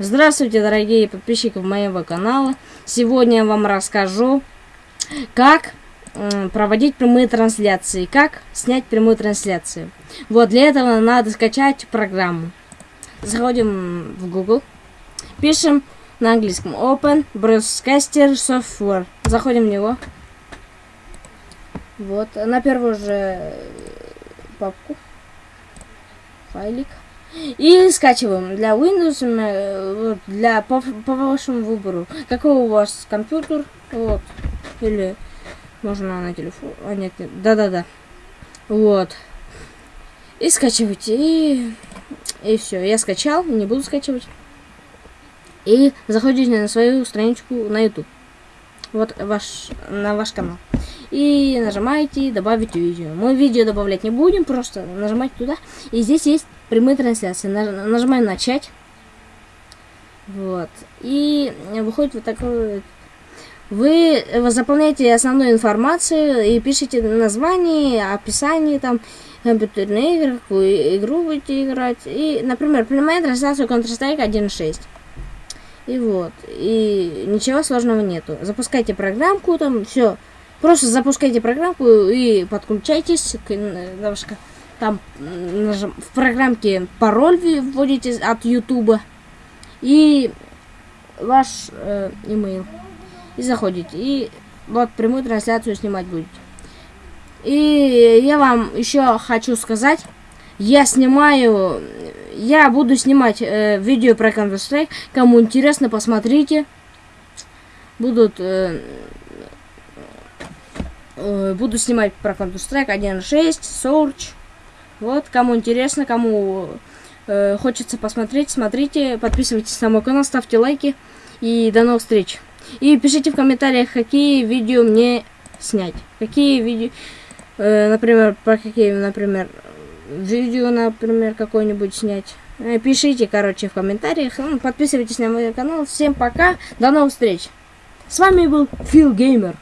Здравствуйте, дорогие подписчики моего канала. Сегодня я вам расскажу, как проводить прямые трансляции, как снять прямую трансляцию. Вот, для этого надо скачать программу. Заходим в Google, пишем на английском Open Broadcaster Software. Заходим в него. Вот, на первую же папку, файлик. И скачиваем для Windows, э, для по, по вашему выбору. Какой у вас компьютер, вот, или можно на телефон, а нет, да-да-да, вот. И скачивайте, и, и все. Я скачал, не буду скачивать. И заходите на свою страничку на YouTube. Вот ваш, на ваш канал. И нажимаете добавить видео. Мы видео добавлять не будем, просто нажимайте туда. И здесь есть прямые трансляции. Нажимаем начать. Вот. И выходит вот такой вы заполняете основную информацию и пишите название, описание, там, компьютерные игры, какую игру будете играть. И, например, прямая трансляция Counter-Strike 1.6. И вот. И ничего сложного нету. Запускайте программку, там, все. Просто запускайте программку и подключайтесь к немножко. Там нажим, в программке пароль вводите от Ютуба и ваш э, email. И заходите. И вот прямую трансляцию снимать будете. И я вам еще хочу сказать, я снимаю, я буду снимать э, видео про Counter-Strike. Кому интересно, посмотрите. Будут э, Э, буду снимать про Counter-Strike 1.6, Surge. Вот, кому интересно, кому э, хочется посмотреть, смотрите, подписывайтесь на мой канал, ставьте лайки. И до новых встреч. И пишите в комментариях, какие видео мне снять. Какие видео, э, например, про какие, например, видео, например, какое-нибудь снять. Э, пишите, короче, в комментариях. Ну, подписывайтесь на мой канал. Всем пока, до новых встреч. С вами был Фил Геймер.